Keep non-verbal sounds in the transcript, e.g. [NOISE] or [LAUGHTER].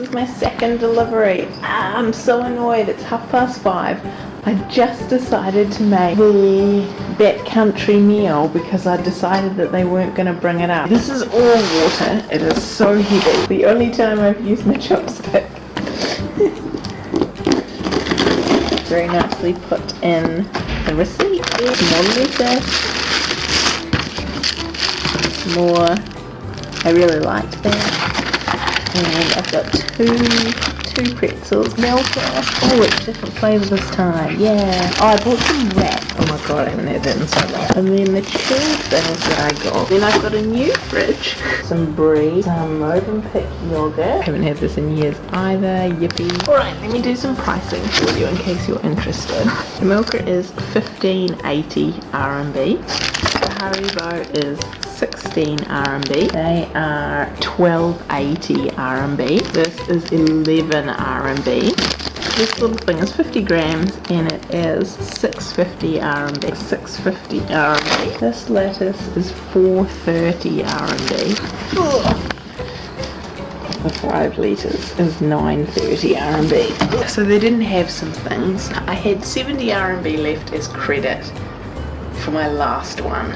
is my second delivery. I'm so annoyed. It's half past five. I just decided to make the backcountry meal because I decided that they weren't going to bring it up. This is all water. It is so heavy. The only time I've used my [LAUGHS] chopstick. Very nicely put in the receipt. More lettuce. More. I really liked that. And I've got two two pretzels, Milka. Oh, it's different flavour this time. Yeah. Oh, I bought some wrap. Oh my god, I haven't had that in so long. And then the chilled things that I got. Then I've got a new fridge. Some brie, some Movenpick yogurt. Haven't had this in years either. Yippee. Alright, let me do some pricing for you in case you're interested. The Milka is 1580 RMB. The Haribo is 16 RMB. They are 1280 RMB. This is 11 RMB. This little thing is 50 grams and it is 650 RMB. 650 RMB. This lettuce is 430 RMB. The 5 litres is 930 RMB. So they didn't have some things. I had 70 RMB left as credit for my last one